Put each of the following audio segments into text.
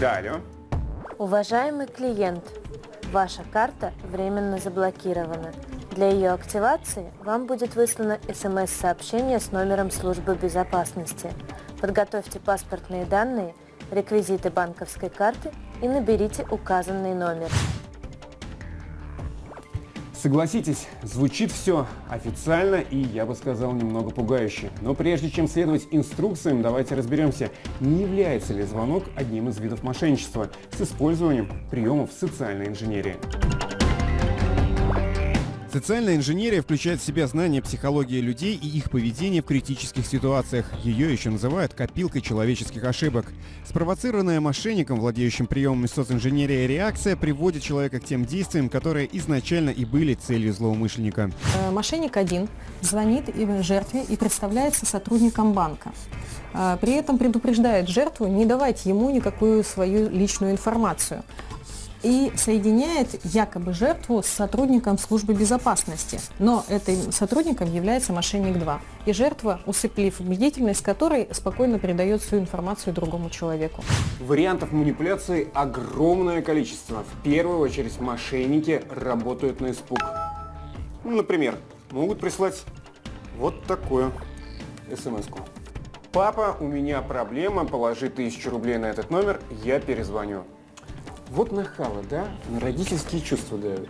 Да, алло. Уважаемый клиент, ваша карта временно заблокирована. Для ее активации вам будет выслано смс-сообщение с номером службы безопасности. Подготовьте паспортные данные, реквизиты банковской карты и наберите указанный номер. Согласитесь, звучит все официально и, я бы сказал, немного пугающе. Но прежде чем следовать инструкциям, давайте разберемся, не является ли звонок одним из видов мошенничества с использованием приемов социальной инженерии. Социальная инженерия включает в себя знание психологии людей и их поведения в критических ситуациях. Ее еще называют копилкой человеческих ошибок. Спровоцированная мошенником, владеющим приемами социнженерии, реакция приводит человека к тем действиям, которые изначально и были целью злоумышленника. Э, Мошенник один звонит жертве и представляется сотрудником банка. А, При этом предупреждает жертву не давать ему никакую свою личную информацию и соединяет якобы жертву с сотрудником службы безопасности. Но этим сотрудником является мошенник 2. И жертва, усыплив бдительность которой, спокойно передает всю информацию другому человеку. Вариантов манипуляции огромное количество. В первую очередь мошенники работают на испуг. Ну, Например, могут прислать вот такую смс-ку. Папа, у меня проблема, положи тысячу рублей на этот номер, я перезвоню. Вот нахалы, да? Родительские чувства давят.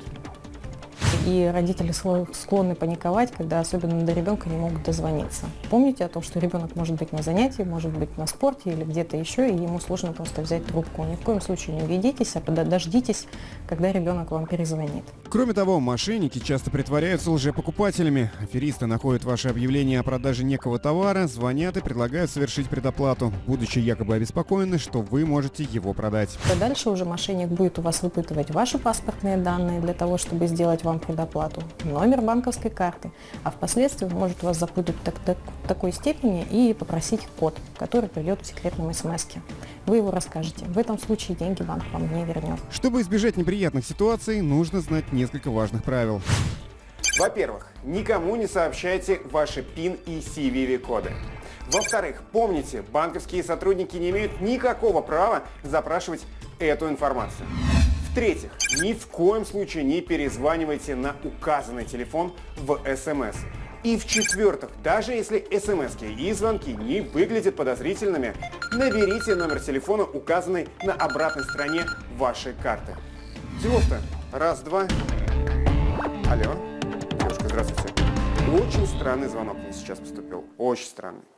И родители склонны паниковать, когда особенно до ребенка не могут дозвониться. Помните о том, что ребенок может быть на занятии, может быть на спорте или где-то еще, и ему сложно просто взять трубку. Ни в коем случае не ведитесь, а дождитесь, когда ребенок вам перезвонит. Кроме того, мошенники часто притворяются лжепокупателями. Аферисты находят ваше объявление о продаже некого товара, звонят и предлагают совершить предоплату, будучи якобы обеспокоены, что вы можете его продать. А дальше уже мошенник будет у вас выпытывать ваши паспортные данные для того, чтобы сделать вам предоплату, номер банковской карты, а впоследствии может вас запутать так- так- такой степени и попросить код, который придет в секретном смс -ке. Вы его расскажете. В этом случае деньги банк вам не вернет. Чтобы избежать неприятных ситуаций, нужно знать несколько важных правил. Во-первых, никому не сообщайте ваши PIN и CVV-коды. Во-вторых, помните, банковские сотрудники не имеют никакого права запрашивать эту информацию. В-третьих, ни в коем случае не перезванивайте на указанный телефон в СМС. И в-четвертых, даже если смс и звонки не выглядят подозрительными, наберите номер телефона, указанный на обратной стороне вашей карты. Делов-то раз-два. Алло. Девушка, здравствуйте. Очень странный звонок мне сейчас поступил. Очень странный.